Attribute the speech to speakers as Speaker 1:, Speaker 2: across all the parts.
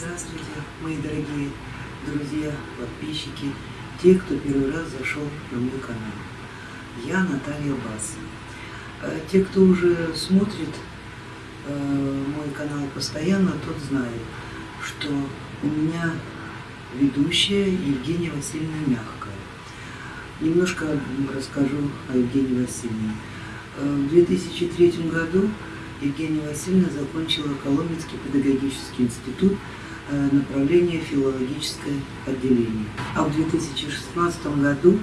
Speaker 1: Здравствуйте, мои дорогие друзья, подписчики, те, кто первый раз зашел на мой канал. Я Наталья Бас. Э, те, кто уже смотрит э, мой канал постоянно, тот знает, что у меня ведущая Евгения Васильевна Мягкая. Немножко расскажу о Евгении Васильевне. Э, в 2003 году Евгения Васильевна закончила Коломенский педагогический институт направление филологическое отделение. А в 2016 году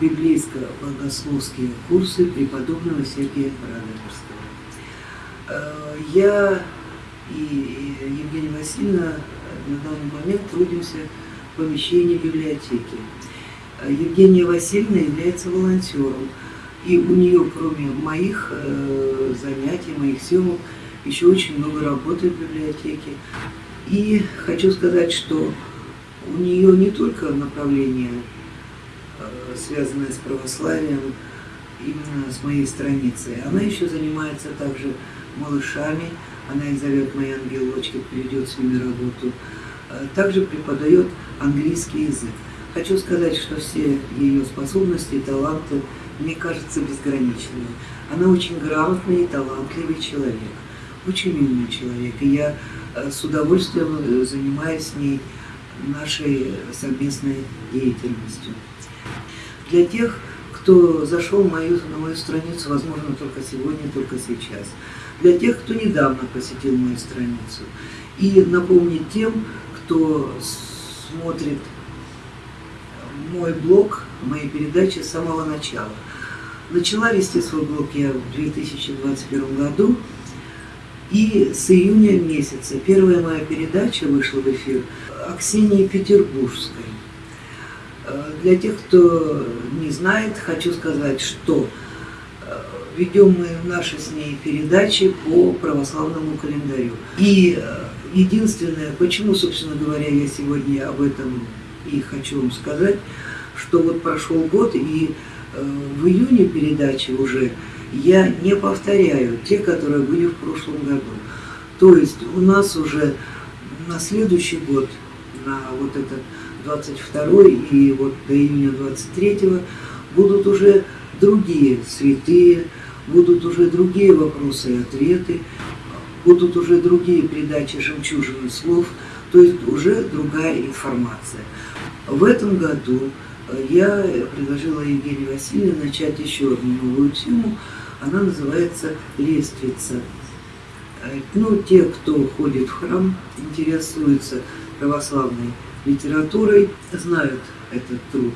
Speaker 1: библейско-богословские курсы преподобного Сергея Радонежского. Э, я и Евгения Васильевна на данный момент трудимся в помещении библиотеки. Э, Евгения Васильевна является волонтером и у нее, кроме моих э, занятий, моих съемок, еще очень много работы в библиотеке. И хочу сказать, что у нее не только направление, э, связанное с православием, именно с моей страницей, она еще занимается также малышами, она их зовет «Мои ангелочки», приведет с ними работу. Э, также преподает английский язык. Хочу сказать, что все ее способности и таланты – мне кажется, безграничной. Она очень грамотный и талантливый человек, очень умный человек. И я э, с удовольствием э, занимаюсь с ней нашей совместной деятельностью. Для тех, кто зашел мою, на мою страницу, возможно, только сегодня, только сейчас. Для тех, кто недавно посетил мою страницу. И напомнить тем, кто смотрит мой блог, мои передачи с самого начала. Начала вести свой блог я в 2021 году, и с июня месяца первая моя передача вышла в эфир о Ксении Петербургской. Э, для тех, кто не знает, хочу сказать, что э, ведем мы наши с ней передачи по православному календарю. И э, единственное, почему, собственно говоря, я сегодня об этом и хочу вам сказать, что вот прошел год, и в июне передачи уже я не повторяю те, которые были в прошлом году. То есть у нас уже на следующий год, на вот этот 22 и вот до июня 23 будут уже другие святые, будут уже другие вопросы и ответы, будут уже другие передачи жемчужины слов, то есть уже другая информация. В этом году я предложила Евгении Васильевне начать еще одну новую тему. Она называется «Лествица». Э, ну, те, кто ходит в храм, интересуются православной литературой, знают этот труд.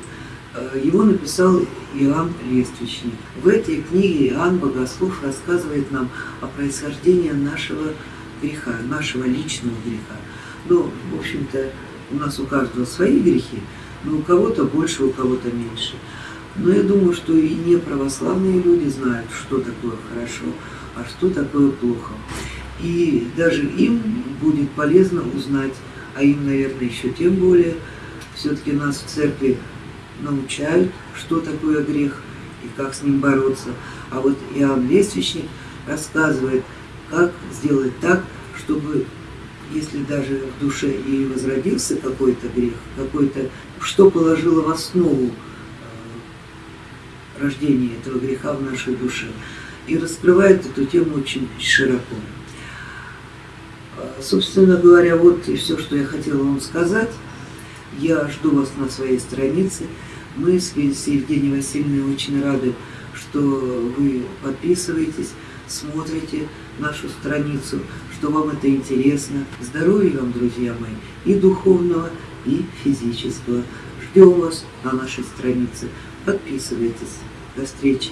Speaker 1: Э, его написал Иоанн Лествичник. В этой книге Иоанн Богослов рассказывает нам о происхождении нашего греха, нашего личного греха. Ну, в общем-то, у нас у каждого свои грехи, но у кого-то больше, у кого-то меньше. Но я думаю, что и не православные люди знают, что такое хорошо, а что такое плохо. И даже им будет полезно узнать, а им, наверное, еще тем более, все-таки нас в церкви научают, что такое грех и как с ним бороться. А вот Иоанн Лествичник рассказывает, как сделать так, чтобы если даже в душе и возродился какой-то грех, какой-то, что положило в основу э, рождения этого греха в нашей душе. И раскрывает эту тему очень широко. Э, собственно говоря, вот и все, что я хотела вам сказать. Я жду вас на своей странице. Мы с Евгенией Васильевной очень рады, что вы подписываетесь, смотрите нашу страницу, что вам это интересно. Здоровья вам, друзья мои, и духовного, и физического. Ждем вас на нашей странице. Подписывайтесь. До встречи.